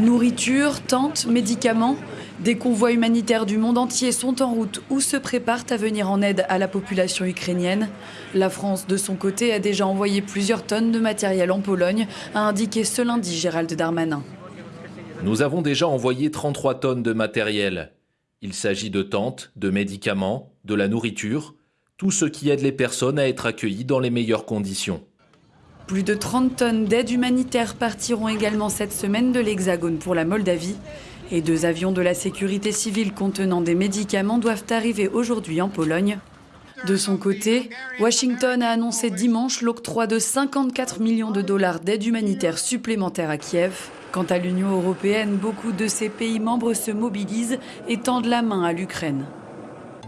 Nourriture, tentes, médicaments, des convois humanitaires du monde entier sont en route ou se préparent à venir en aide à la population ukrainienne. La France, de son côté, a déjà envoyé plusieurs tonnes de matériel en Pologne, a indiqué ce lundi Gérald Darmanin. Nous avons déjà envoyé 33 tonnes de matériel. Il s'agit de tentes, de médicaments, de la nourriture, tout ce qui aide les personnes à être accueillies dans les meilleures conditions. Plus de 30 tonnes d'aide humanitaire partiront également cette semaine de l'Hexagone pour la Moldavie. Et deux avions de la sécurité civile contenant des médicaments doivent arriver aujourd'hui en Pologne. De son côté, Washington a annoncé dimanche l'octroi de 54 millions de dollars d'aide humanitaire supplémentaire à Kiev. Quant à l'Union européenne, beaucoup de ses pays membres se mobilisent et tendent la main à l'Ukraine.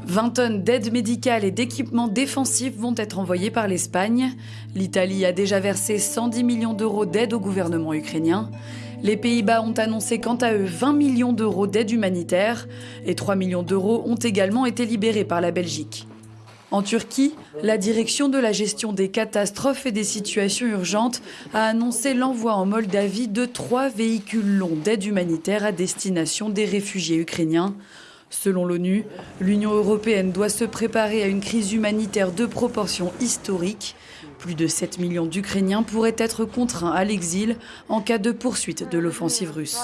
20 tonnes d'aide médicale et d'équipements défensifs vont être envoyés par l'Espagne. L'Italie a déjà versé 110 millions d'euros d'aide au gouvernement ukrainien. Les Pays-Bas ont annoncé quant à eux 20 millions d'euros d'aide humanitaire et 3 millions d'euros ont également été libérés par la Belgique. En Turquie, la direction de la gestion des catastrophes et des situations urgentes a annoncé l'envoi en Moldavie de trois véhicules longs d'aide humanitaire à destination des réfugiés ukrainiens. Selon l'ONU, l'Union européenne doit se préparer à une crise humanitaire de proportions historiques. Plus de 7 millions d'Ukrainiens pourraient être contraints à l'exil en cas de poursuite de l'offensive russe.